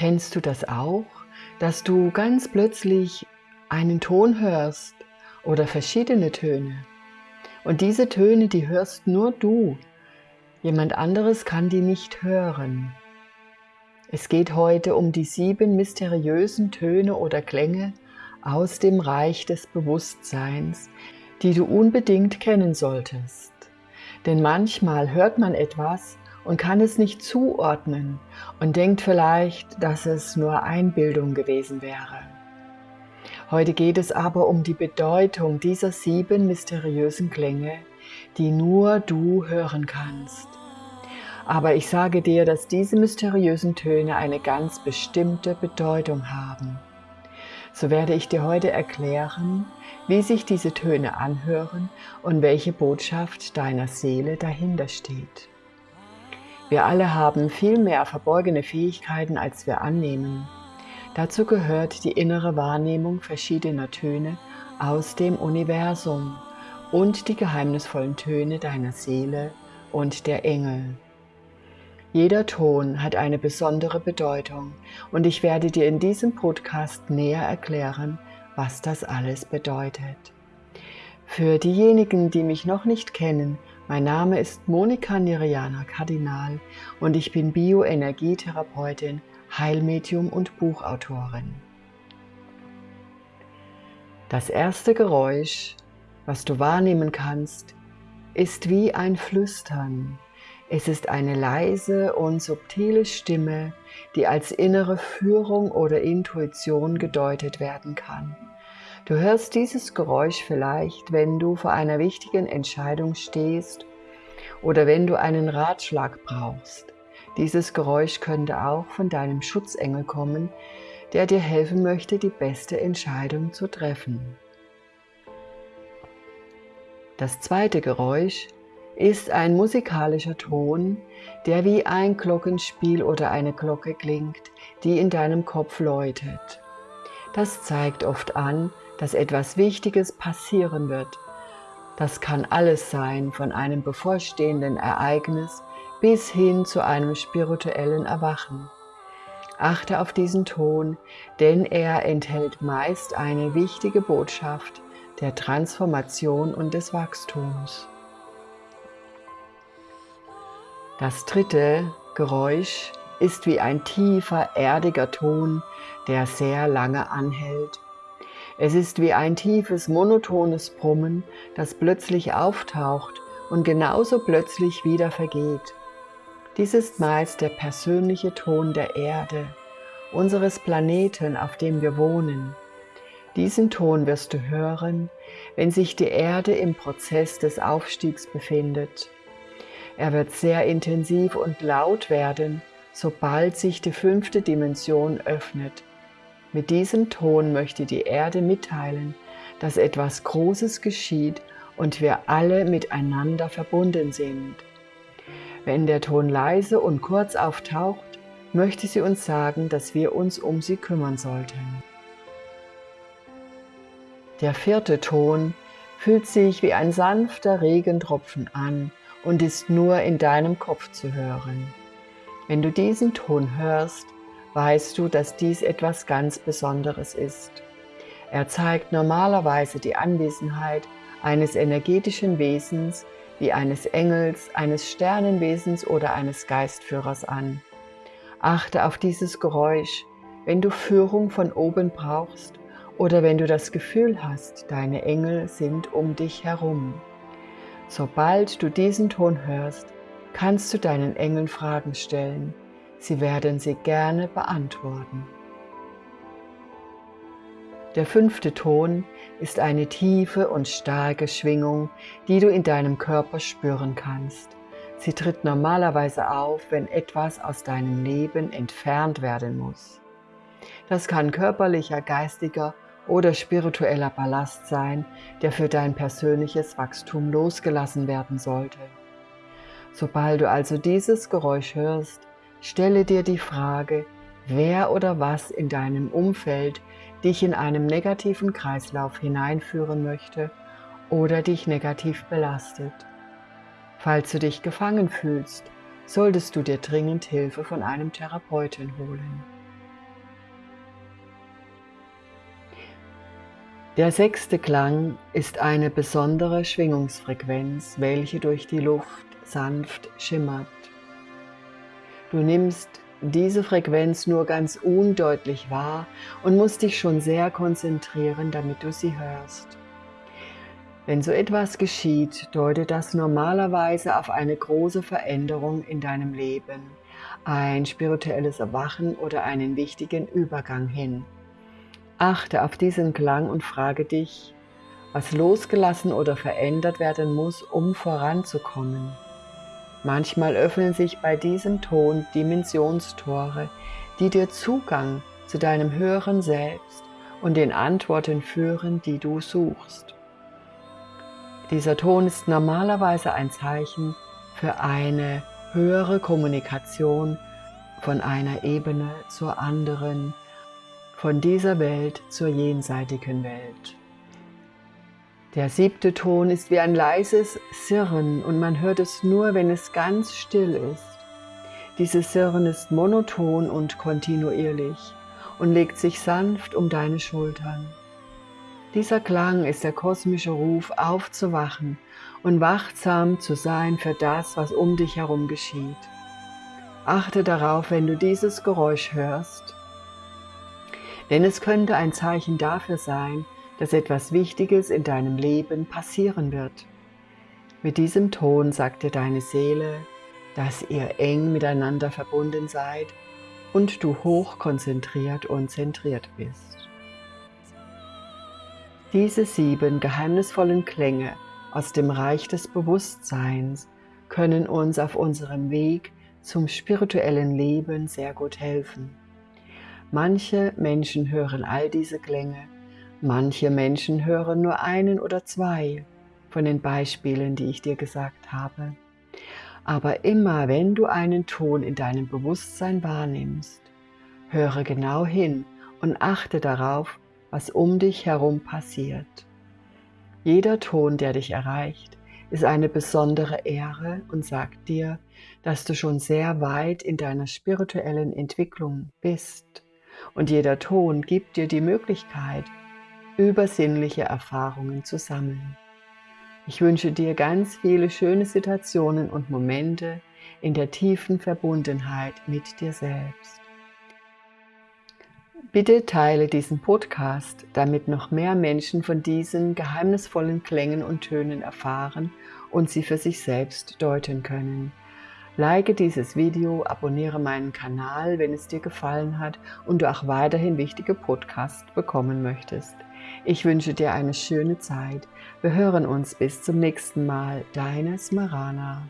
Kennst du das auch, dass du ganz plötzlich einen Ton hörst oder verschiedene Töne? Und diese Töne, die hörst nur du. Jemand anderes kann die nicht hören. Es geht heute um die sieben mysteriösen Töne oder Klänge aus dem Reich des Bewusstseins, die du unbedingt kennen solltest. Denn manchmal hört man etwas und kann es nicht zuordnen und denkt vielleicht, dass es nur Einbildung gewesen wäre. Heute geht es aber um die Bedeutung dieser sieben mysteriösen Klänge, die nur du hören kannst. Aber ich sage dir, dass diese mysteriösen Töne eine ganz bestimmte Bedeutung haben. So werde ich dir heute erklären, wie sich diese Töne anhören und welche Botschaft deiner Seele dahinter steht. Wir alle haben viel mehr verborgene Fähigkeiten, als wir annehmen. Dazu gehört die innere Wahrnehmung verschiedener Töne aus dem Universum und die geheimnisvollen Töne deiner Seele und der Engel. Jeder Ton hat eine besondere Bedeutung und ich werde dir in diesem Podcast näher erklären, was das alles bedeutet. Für diejenigen, die mich noch nicht kennen, mein Name ist Monika Niriana Kardinal und ich bin Bioenergietherapeutin, Heilmedium und Buchautorin. Das erste Geräusch, was du wahrnehmen kannst, ist wie ein Flüstern. Es ist eine leise und subtile Stimme, die als innere Führung oder Intuition gedeutet werden kann. Du hörst dieses Geräusch vielleicht, wenn du vor einer wichtigen Entscheidung stehst oder wenn du einen Ratschlag brauchst. Dieses Geräusch könnte auch von deinem Schutzengel kommen, der dir helfen möchte, die beste Entscheidung zu treffen. Das zweite Geräusch ist ein musikalischer Ton, der wie ein Glockenspiel oder eine Glocke klingt, die in deinem Kopf läutet. Das zeigt oft an, dass etwas Wichtiges passieren wird. Das kann alles sein, von einem bevorstehenden Ereignis bis hin zu einem spirituellen Erwachen. Achte auf diesen Ton, denn er enthält meist eine wichtige Botschaft der Transformation und des Wachstums. Das dritte Geräusch ist wie ein tiefer, erdiger Ton, der sehr lange anhält es ist wie ein tiefes, monotones Brummen, das plötzlich auftaucht und genauso plötzlich wieder vergeht. Dies ist meist der persönliche Ton der Erde, unseres Planeten, auf dem wir wohnen. Diesen Ton wirst du hören, wenn sich die Erde im Prozess des Aufstiegs befindet. Er wird sehr intensiv und laut werden, sobald sich die fünfte Dimension öffnet mit diesem Ton möchte die Erde mitteilen, dass etwas Großes geschieht und wir alle miteinander verbunden sind. Wenn der Ton leise und kurz auftaucht, möchte sie uns sagen, dass wir uns um sie kümmern sollten. Der vierte Ton fühlt sich wie ein sanfter Regentropfen an und ist nur in deinem Kopf zu hören. Wenn du diesen Ton hörst, weißt du, dass dies etwas ganz Besonderes ist. Er zeigt normalerweise die Anwesenheit eines energetischen Wesens wie eines Engels, eines Sternenwesens oder eines Geistführers an. Achte auf dieses Geräusch, wenn du Führung von oben brauchst oder wenn du das Gefühl hast, deine Engel sind um dich herum. Sobald du diesen Ton hörst, kannst du deinen Engeln Fragen stellen Sie werden sie gerne beantworten. Der fünfte Ton ist eine tiefe und starke Schwingung, die du in deinem Körper spüren kannst. Sie tritt normalerweise auf, wenn etwas aus deinem Leben entfernt werden muss. Das kann körperlicher, geistiger oder spiritueller Ballast sein, der für dein persönliches Wachstum losgelassen werden sollte. Sobald du also dieses Geräusch hörst, Stelle dir die Frage, wer oder was in deinem Umfeld dich in einem negativen Kreislauf hineinführen möchte oder dich negativ belastet. Falls du dich gefangen fühlst, solltest du dir dringend Hilfe von einem Therapeuten holen. Der sechste Klang ist eine besondere Schwingungsfrequenz, welche durch die Luft sanft schimmert. Du nimmst diese Frequenz nur ganz undeutlich wahr und musst dich schon sehr konzentrieren, damit du sie hörst. Wenn so etwas geschieht, deutet das normalerweise auf eine große Veränderung in deinem Leben, ein spirituelles Erwachen oder einen wichtigen Übergang hin. Achte auf diesen Klang und frage dich, was losgelassen oder verändert werden muss, um voranzukommen. Manchmal öffnen sich bei diesem Ton Dimensionstore, die dir Zugang zu deinem höheren Selbst und den Antworten führen, die du suchst. Dieser Ton ist normalerweise ein Zeichen für eine höhere Kommunikation von einer Ebene zur anderen, von dieser Welt zur jenseitigen Welt. Der siebte Ton ist wie ein leises Sirren und man hört es nur, wenn es ganz still ist. Dieses Sirren ist monoton und kontinuierlich und legt sich sanft um deine Schultern. Dieser Klang ist der kosmische Ruf aufzuwachen und wachsam zu sein für das, was um dich herum geschieht. Achte darauf, wenn du dieses Geräusch hörst, denn es könnte ein Zeichen dafür sein, dass etwas Wichtiges in deinem Leben passieren wird. Mit diesem Ton sagt dir deine Seele, dass ihr eng miteinander verbunden seid und du hoch konzentriert und zentriert bist. Diese sieben geheimnisvollen Klänge aus dem Reich des Bewusstseins können uns auf unserem Weg zum spirituellen Leben sehr gut helfen. Manche Menschen hören all diese Klänge Manche Menschen hören nur einen oder zwei von den Beispielen, die ich dir gesagt habe. Aber immer wenn du einen Ton in deinem Bewusstsein wahrnimmst, höre genau hin und achte darauf, was um dich herum passiert. Jeder Ton, der dich erreicht, ist eine besondere Ehre und sagt dir, dass du schon sehr weit in deiner spirituellen Entwicklung bist. Und jeder Ton gibt dir die Möglichkeit, übersinnliche Erfahrungen zu sammeln. Ich wünsche dir ganz viele schöne Situationen und Momente in der tiefen Verbundenheit mit dir selbst. Bitte teile diesen Podcast, damit noch mehr Menschen von diesen geheimnisvollen Klängen und Tönen erfahren und sie für sich selbst deuten können. Like dieses Video, abonniere meinen Kanal, wenn es dir gefallen hat und du auch weiterhin wichtige Podcasts bekommen möchtest. Ich wünsche dir eine schöne Zeit. Wir hören uns bis zum nächsten Mal. Deine Smarana.